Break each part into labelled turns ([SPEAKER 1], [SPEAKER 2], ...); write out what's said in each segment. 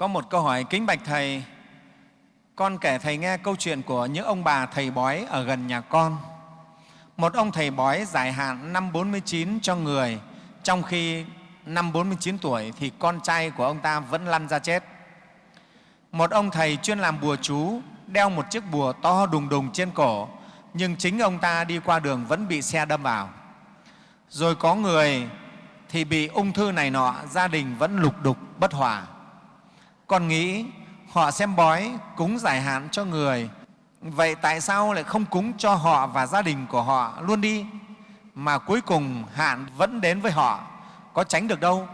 [SPEAKER 1] Có một câu hỏi kính bạch Thầy, con kể Thầy nghe câu chuyện của những ông bà thầy bói ở gần nhà con. Một ông thầy bói giải hạn năm 49 cho người, trong khi năm 49 tuổi thì con trai của ông ta vẫn lăn ra chết. Một ông thầy chuyên làm bùa chú, đeo một chiếc bùa to đùng đùng trên cổ, nhưng chính ông ta đi qua đường vẫn bị xe đâm vào. Rồi có người thì bị ung thư này nọ, gia đình vẫn lục đục bất hòa. Con nghĩ họ xem bói cúng giải hạn cho người, vậy tại sao lại không cúng cho họ và gia đình của họ luôn đi, mà cuối cùng hạn vẫn đến với họ, có tránh được đâu?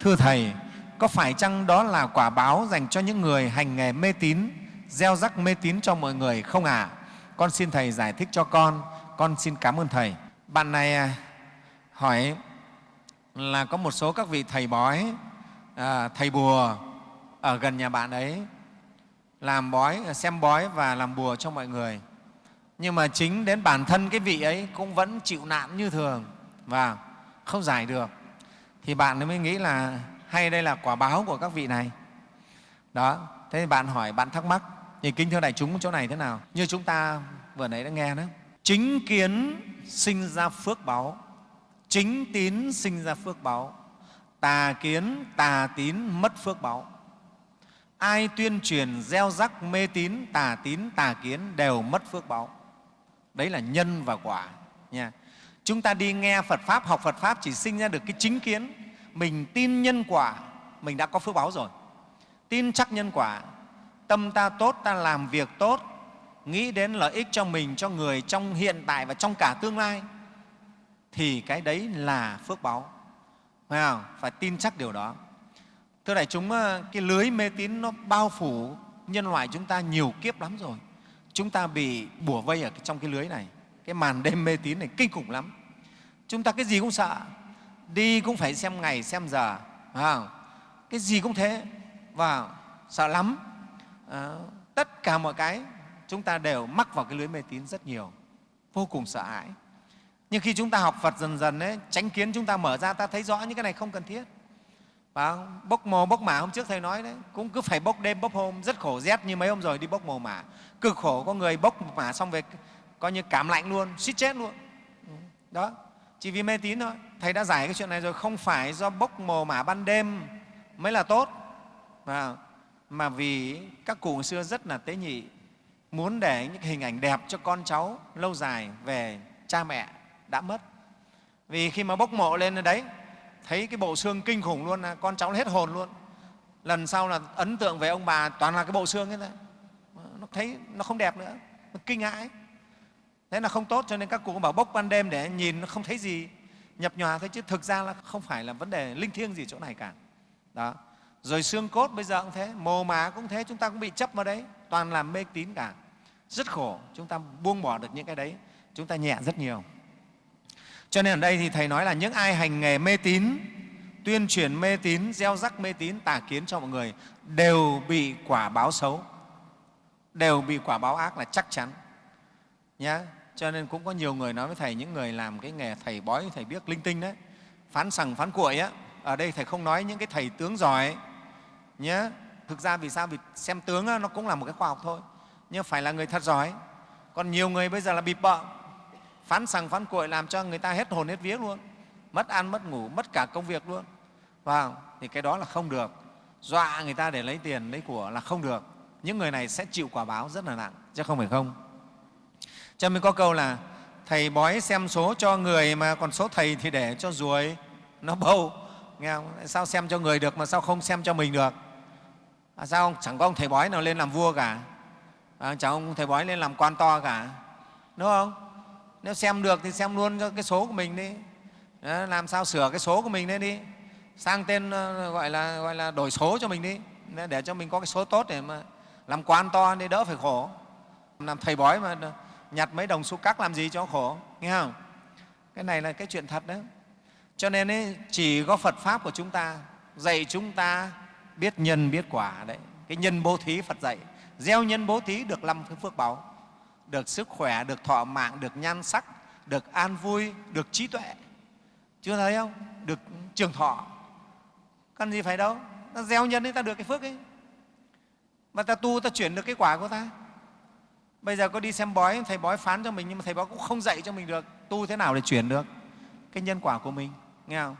[SPEAKER 1] Thưa Thầy, có phải chăng đó là quả báo dành cho những người hành nghề mê tín, gieo rắc mê tín cho mọi người không ạ? À? Con xin Thầy giải thích cho con, con xin cảm ơn Thầy. Bạn này à, hỏi là có một số các vị thầy bói, à, thầy bùa ở gần nhà bạn ấy làm bói, ờ, xem bói và làm bùa cho mọi người. Nhưng mà chính đến bản thân cái vị ấy cũng vẫn chịu nạn như thường và không giải được. Thì bạn mới nghĩ là hay đây là quả báo của các vị này. Đó, thế thì bạn hỏi, bạn thắc mắc, thì kinh thưa đại chúng chỗ này thế nào? Như chúng ta vừa nãy đã nghe đó. Chính kiến sinh ra phước báo, chính tín sinh ra phước báo, tà kiến, tà tín mất phước báo ai tuyên truyền gieo rắc mê tín, tà tín, tà kiến đều mất phước báo. Đấy là nhân và quả, nha. Chúng ta đi nghe phật pháp, học phật pháp chỉ sinh ra được cái chính kiến. Mình tin nhân quả, mình đã có phước báo rồi. Tin chắc nhân quả. Tâm ta tốt, ta làm việc tốt. Nghĩ đến lợi ích cho mình, cho người trong hiện tại và trong cả tương lai. Thì cái đấy là phước báo. Phải không? phải tin chắc điều đó. Thưa đại chúng, ờ, cái lưới mê tín nó bao phủ nhân loại chúng ta nhiều kiếp lắm rồi. Chúng ta bị bủa vây ở trong cái lưới này. Cái màn đêm mê tín này kinh khủng lắm. Chúng ta cái gì cũng sợ. Đi cũng phải xem ngày, xem giờ. À, cái gì cũng thế. Và sợ lắm. À, tất cả mọi cái chúng ta đều mắc vào cái lưới mê tín rất nhiều. Vô cùng sợ hãi. Nhưng khi chúng ta học Phật dần dần, ấy, tránh kiến chúng ta mở ra, ta thấy rõ những cái này không cần thiết phải bốc mồ bốc mả hôm trước thầy nói đấy. Cũng cứ phải bốc đêm bốc hôm. Rất khổ rét như mấy hôm rồi đi bốc mồ mả. Cực khổ có người bốc mả xong về coi như cảm lạnh luôn suýt chết luôn. Ừ, đó. Chỉ vì mê tín thôi. Thầy đã giải cái chuyện này rồi. Không phải do bốc mồ mả ban đêm mới là tốt. Mà, mà vì các cụ xưa rất là tế nhị muốn để những hình ảnh đẹp cho con cháu lâu dài về cha mẹ đã mất. Vì khi mà bốc mộ lên đấy thấy cái bộ xương kinh khủng luôn là con cháu hết hồn luôn. Lần sau là ấn tượng về ông bà toàn là cái bộ xương ấy nó thấy nó không đẹp nữa, nó kinh hãi. Thế là không tốt cho nên các cụ bảo bốc ban đêm để nhìn, nó không thấy gì, nhập nhòa thôi chứ thực ra là không phải là vấn đề linh thiêng gì chỗ này cả. Đó. Rồi xương cốt bây giờ cũng thế, mồ má cũng thế, chúng ta cũng bị chấp vào đấy, toàn làm mê tín cả. Rất khổ, chúng ta buông bỏ được những cái đấy, chúng ta nhẹ rất nhiều cho nên ở đây thì Thầy nói là những ai hành nghề mê tín, tuyên truyền mê tín, gieo rắc mê tín, tà kiến cho mọi người đều bị quả báo xấu, đều bị quả báo ác là chắc chắn. Nhá. Cho nên cũng có nhiều người nói với Thầy, những người làm cái nghề Thầy bói, Thầy biết linh tinh đấy, phán sằng, phán cuội á, ở đây Thầy không nói những cái Thầy tướng giỏi nhé. Thực ra vì sao? Vì xem tướng á, nó cũng là một cái khoa học thôi, nhưng phải là người thật giỏi. Còn nhiều người bây giờ là bịp bợ, phán sằng phán cuội làm cho người ta hết hồn hết vía luôn. Mất ăn mất ngủ mất cả công việc luôn. Vào thì cái đó là không được. Dọa người ta để lấy tiền lấy của là không được. Những người này sẽ chịu quả báo rất là nặng chứ không phải không. Cho nên có câu là thầy bói xem số cho người mà còn số thầy thì để cho ruồi nó bâu. Nghe không? sao xem cho người được mà sao không xem cho mình được? À, sao chẳng có ông thầy bói nào lên làm vua cả. À, chẳng ông thầy bói lên làm quan to cả. Đúng không? Nếu xem được thì xem luôn cho cái số của mình đi. Đó, làm sao sửa cái số của mình lên đi. Sang tên ờ, gọi là gọi là đổi số cho mình đi. Để cho mình có cái số tốt để mà làm quan to đi đỡ phải khổ. Làm thầy bói mà nhặt mấy đồng xu cắc làm gì cho khổ nghe không? Cái này là cái chuyện thật đấy. Cho nên ấy, chỉ có phật pháp của chúng ta dạy chúng ta biết nhân biết quả đấy. Cái nhân bố thí phật dạy. Gieo nhân bố thí được năm phước báo được sức khỏe, được thọ mạng, được nhan sắc, được an vui, được trí tuệ. Chưa thấy không? Được trường thọ. Cần gì phải đâu. Ta gieo nhân ấy ta được cái phước ấy. mà ta tu ta chuyển được cái quả của ta bây giờ có đi xem bói thầy bói phán cho mình nhưng mà thầy bói cũng không dạy cho mình được tu thế nào để chuyển được cái nhân quả của mình nghe không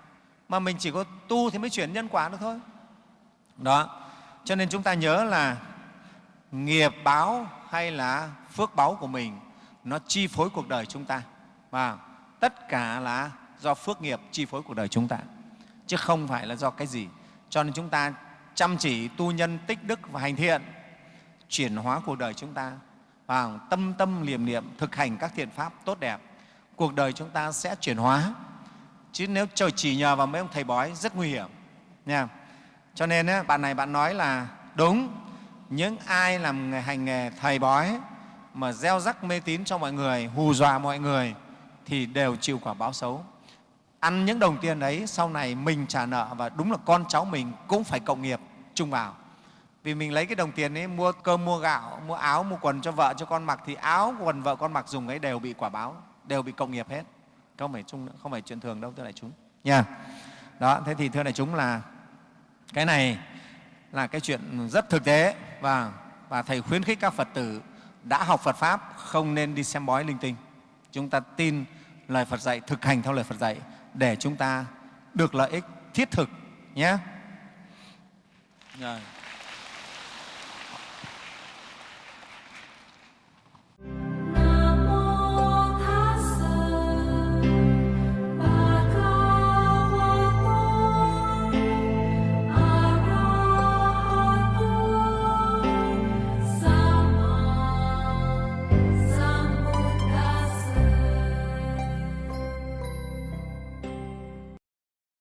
[SPEAKER 1] mà mình chỉ có tu thì mới chuyển nhân quả được thôi đó cho nên chúng ta nhớ là nghiệp báo hay là phước báo của mình, nó chi phối cuộc đời chúng ta. Và tất cả là do phước nghiệp chi phối cuộc đời chúng ta, chứ không phải là do cái gì. Cho nên chúng ta chăm chỉ tu nhân tích đức và hành thiện, chuyển hóa cuộc đời chúng ta và tâm tâm liềm niệm, thực hành các thiện pháp tốt đẹp, cuộc đời chúng ta sẽ chuyển hóa. Chứ nếu trời chỉ nhờ vào mấy ông thầy bói rất nguy hiểm nha. Cho nên bạn này bạn nói là, đúng những ai làm nghề hành nghề thầy bói mà gieo rắc mê tín cho mọi người, hù dọa mọi người thì đều chịu quả báo xấu. Ăn những đồng tiền đấy sau này mình trả nợ và đúng là con cháu mình cũng phải cộng nghiệp, chung vào. Vì mình lấy cái đồng tiền ấy, mua cơm, mua gạo, mua áo, mua quần cho vợ, cho con mặc thì áo, quần vợ con mặc dùng ấy đều bị quả báo, đều bị cộng nghiệp hết. Không phải chung không phải chuyện thường đâu, thưa đại chúng. Nha. Đó, thế thì thưa đại chúng là cái này là cái chuyện rất thực tế và và thầy khuyến khích các phật tử đã học phật pháp không nên đi xem bói linh tinh chúng ta tin lời phật dạy, thực hành theo lời phật dạy để chúng ta được lợi ích thiết thực nhé. Rồi.